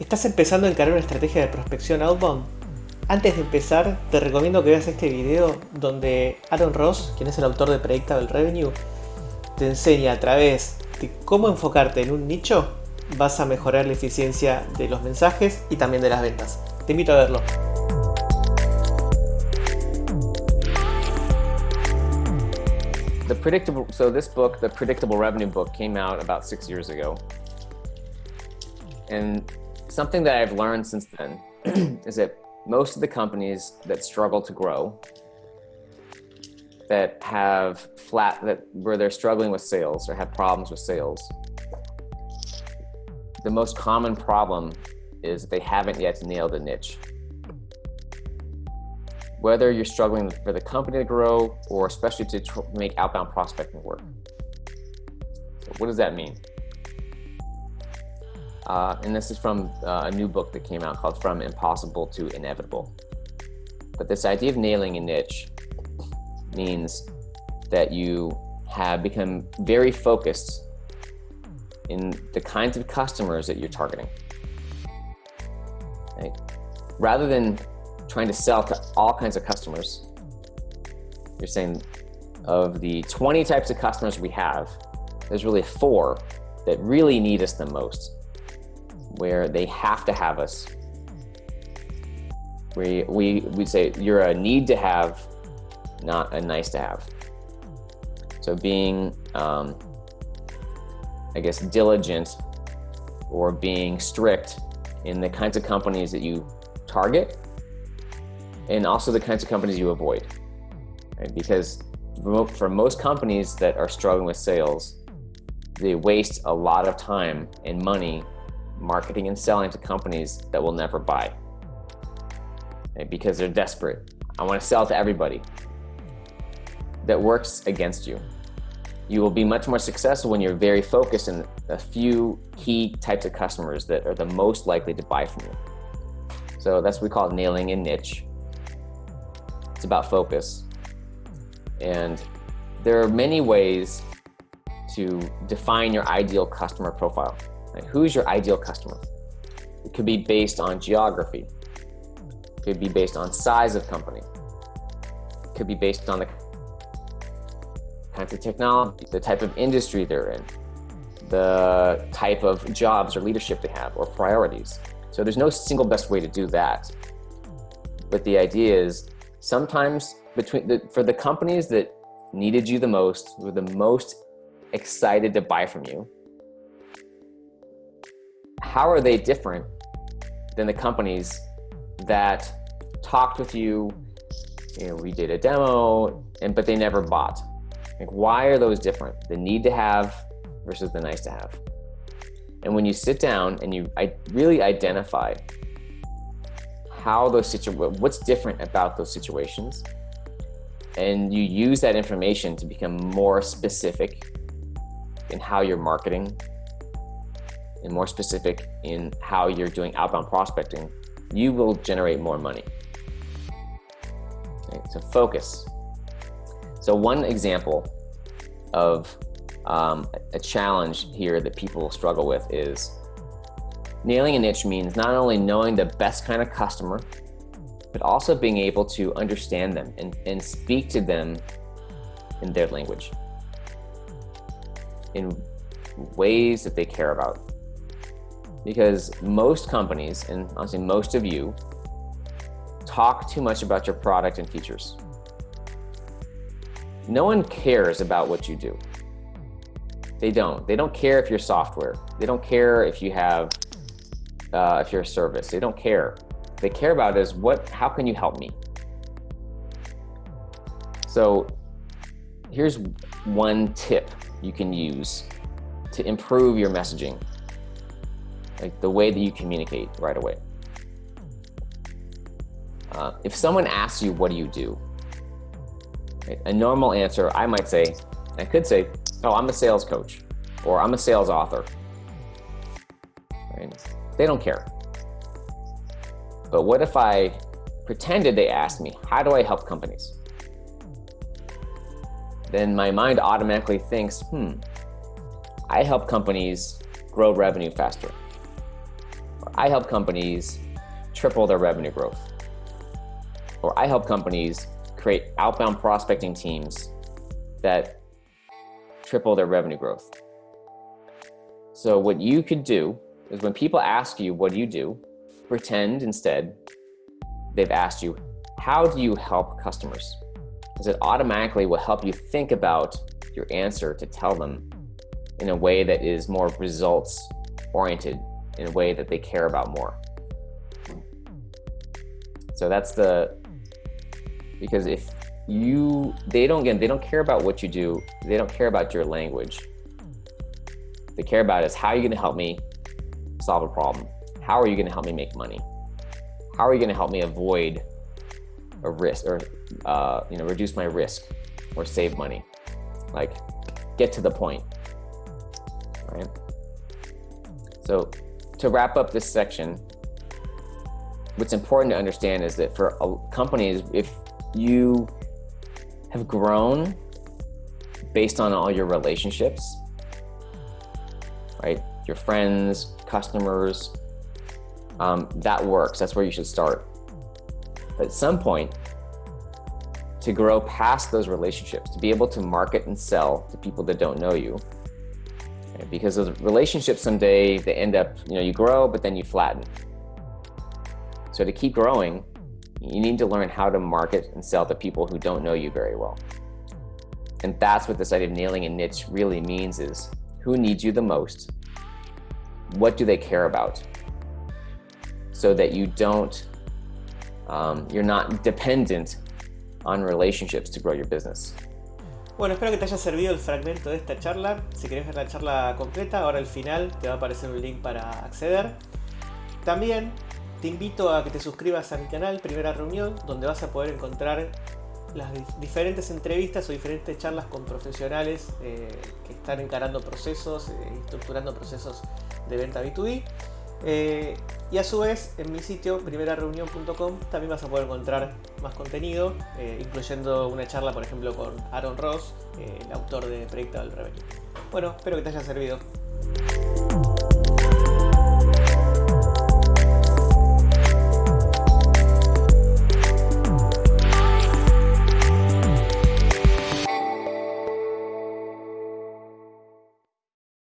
¿Estás empezando a encarar una estrategia de prospección outbound? Antes de empezar, te recomiendo que veas este video donde Aaron Ross, quien es el autor de Predictable Revenue, te enseña a través de cómo enfocarte en un nicho, vas a mejorar la eficiencia de los mensajes y también de las ventas. Te invito a verlo. The predictable, so this book, the Predictable Revenue book, came out about six years ago. And something that I've learned since then is that most of the companies that struggle to grow, that have flat, that where they're struggling with sales or have problems with sales, the most common problem is they haven't yet nailed a niche. Whether you're struggling for the company to grow or especially to make outbound prospecting work. So what does that mean? Uh, and this is from uh, a new book that came out called From Impossible to Inevitable. But this idea of nailing a niche means that you have become very focused in the kinds of customers that you're targeting. Right? Rather than trying to sell to all kinds of customers, you're saying of the 20 types of customers we have, there's really four that really need us the most where they have to have us. We, we, we say you're a need to have, not a nice to have. So being, um, I guess, diligent or being strict in the kinds of companies that you target and also the kinds of companies you avoid. Right? Because for most companies that are struggling with sales, they waste a lot of time and money marketing and selling to companies that will never buy okay? because they're desperate. I want to sell to everybody. That works against you. You will be much more successful when you're very focused in a few key types of customers that are the most likely to buy from you. So that's what we call nailing a niche. It's about focus. And there are many ways to define your ideal customer profile. Right? Who's your ideal customer? It could be based on geography. It could be based on size of company. It could be based on the kinds of technology, the type of industry they're in, the type of jobs or leadership they have or priorities. So there's no single best way to do that. But the idea is sometimes between the, for the companies that needed you the most, were the most excited to buy from you, how are they different than the companies that talked with you, you know, we did a demo, and but they never bought? Like, why are those different? The need to have versus the nice to have. And when you sit down and you I really identify how those situations, what's different about those situations, and you use that information to become more specific in how you're marketing and more specific in how you're doing outbound prospecting, you will generate more money. Okay, so focus. So one example of um, a challenge here that people struggle with is nailing a niche means not only knowing the best kind of customer, but also being able to understand them and, and speak to them in their language in ways that they care about because most companies, and honestly most of you, talk too much about your product and features. No one cares about what you do. They don't. They don't care if you're software. They don't care if you have, uh, if you're a service. They don't care. They care about is what, how can you help me? So here's one tip you can use to improve your messaging like the way that you communicate right away. Uh, if someone asks you, what do you do? Right, a normal answer, I might say, I could say, oh, I'm a sales coach, or I'm a sales author. Right? They don't care. But what if I pretended they asked me, how do I help companies? Then my mind automatically thinks, hmm, I help companies grow revenue faster. I help companies triple their revenue growth. Or I help companies create outbound prospecting teams that triple their revenue growth. So what you could do is when people ask you, what do you do? Pretend instead they've asked you, how do you help customers? Because it automatically will help you think about your answer to tell them in a way that is more results oriented, in a way that they care about more. So that's the, because if you, they don't get, they don't care about what you do. They don't care about your language. They care about is how are you going to help me solve a problem? How are you going to help me make money? How are you going to help me avoid a risk or, uh, you know, reduce my risk or save money? Like get to the point, right? So to wrap up this section, what's important to understand is that for companies, if you have grown based on all your relationships, right? Your friends, customers, um, that works. That's where you should start. But at some point, to grow past those relationships, to be able to market and sell to people that don't know you. Because those relationships someday, they end up, you know, you grow, but then you flatten. So to keep growing, you need to learn how to market and sell to people who don't know you very well. And that's what this idea of nailing a niche really means is who needs you the most? What do they care about? So that you don't, um, you're not dependent on relationships to grow your business. Bueno, espero que te haya servido el fragmento de esta charla. Si querés ver la charla completa, ahora al final te va a aparecer un link para acceder. También te invito a que te suscribas a mi canal Primera Reunión, donde vas a poder encontrar las diferentes entrevistas o diferentes charlas con profesionales eh, que están encarando procesos, eh, estructurando procesos de venta B2B. Eh, y a su vez, en mi sitio primerareunión.com también vas a poder encontrar más contenido, eh, incluyendo una charla, por ejemplo, con Aaron Ross, eh, el autor de Predictable Revenue. Bueno, espero que te haya servido.